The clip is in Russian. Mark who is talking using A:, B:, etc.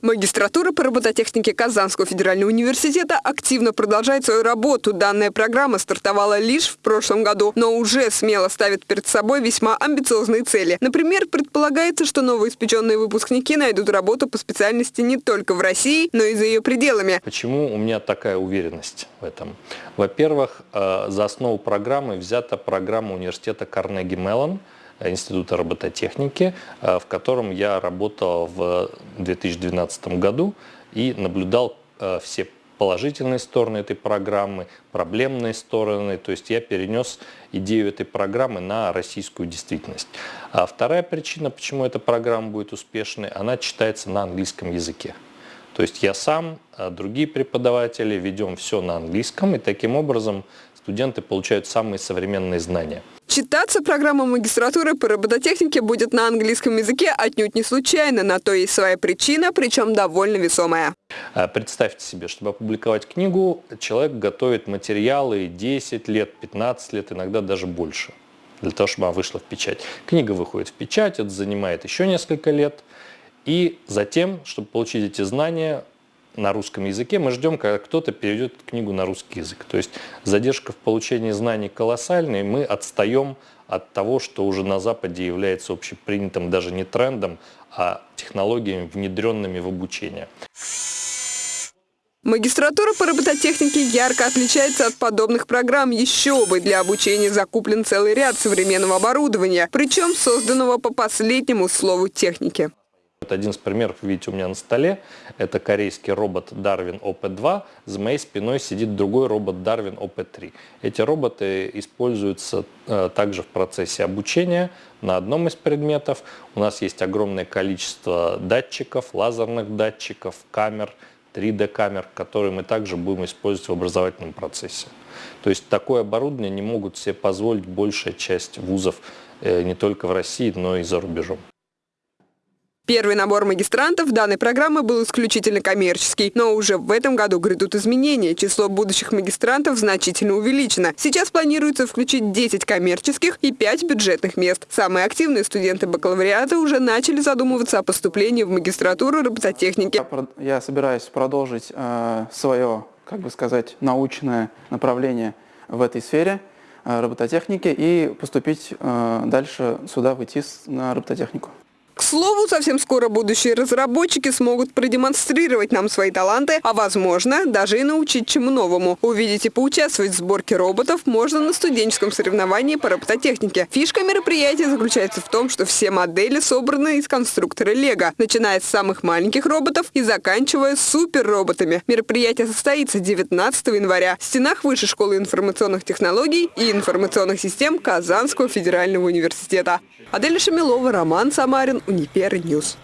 A: Магистратура по робототехнике Казанского федерального университета активно продолжает свою работу. Данная программа стартовала лишь в прошлом году, но уже смело ставит перед собой весьма амбициозные цели. Например, предполагается, что новоиспеченные выпускники найдут работу по специальности не только в России, но и за ее пределами.
B: Почему у меня такая уверенность в этом? Во-первых, э, за основу программы взята программа университета Карнеги Меллон – Института робототехники, э, в котором я работал в 2012 году и наблюдал э, все положительные стороны этой программы, проблемные стороны. То есть я перенес идею этой программы на российскую действительность. А вторая причина, почему эта программа будет успешной, она читается на английском языке. То есть я сам, э, другие преподаватели ведем все на английском, и таким образом студенты получают самые современные знания.
A: Читаться программа магистратуры по робототехнике будет на английском языке отнюдь не случайно. На то есть своя причина, причем довольно весомая.
B: А, представьте себе, чтобы опубликовать книгу, человек готовит материалы 10 лет, 15 лет, иногда даже больше, для того, чтобы она вышла в печать. Книга выходит в печать, это занимает еще несколько лет. И затем, чтобы получить эти знания, на русском языке, мы ждем, когда кто-то переведет книгу на русский язык. То есть задержка в получении знаний колоссальная, мы отстаем от того, что уже на Западе является общепринятым даже не трендом, а технологиями, внедренными в обучение.
A: Магистратура по робототехнике ярко отличается от подобных программ. Еще бы, для обучения закуплен целый ряд современного оборудования, причем созданного по последнему слову техники.
B: Вот один из примеров, видите, у меня на столе. Это корейский робот Darwin OP2. За моей спиной сидит другой робот Darwin OP3. Эти роботы используются э, также в процессе обучения на одном из предметов. У нас есть огромное количество датчиков, лазерных датчиков, камер, 3D-камер, которые мы также будем использовать в образовательном процессе. То есть такое оборудование не могут себе позволить большая часть вузов э, не только в России, но и за рубежом.
A: Первый набор магистрантов данной программы был исключительно коммерческий, но уже в этом году грядут изменения. Число будущих магистрантов значительно увеличено. Сейчас планируется включить 10 коммерческих и 5 бюджетных мест. Самые активные студенты бакалавриата уже начали задумываться о поступлении в магистратуру робототехники.
C: Я собираюсь продолжить э, свое, как бы сказать, научное направление в этой сфере э, робототехники и поступить э, дальше сюда, в ИТИС на робототехнику.
A: К слову, совсем скоро будущие разработчики смогут продемонстрировать нам свои таланты, а возможно, даже и научить чему новому. Увидеть и поучаствовать в сборке роботов можно на студенческом соревновании по робототехнике. Фишка мероприятия заключается в том, что все модели собраны из конструктора Лего, начиная с самых маленьких роботов и заканчивая суперроботами. Мероприятие состоится 19 января в стенах Высшей школы информационных технологий и информационных систем Казанского федерального университета. Адель Шамилова, Роман Самарин, Унипер Ньюс.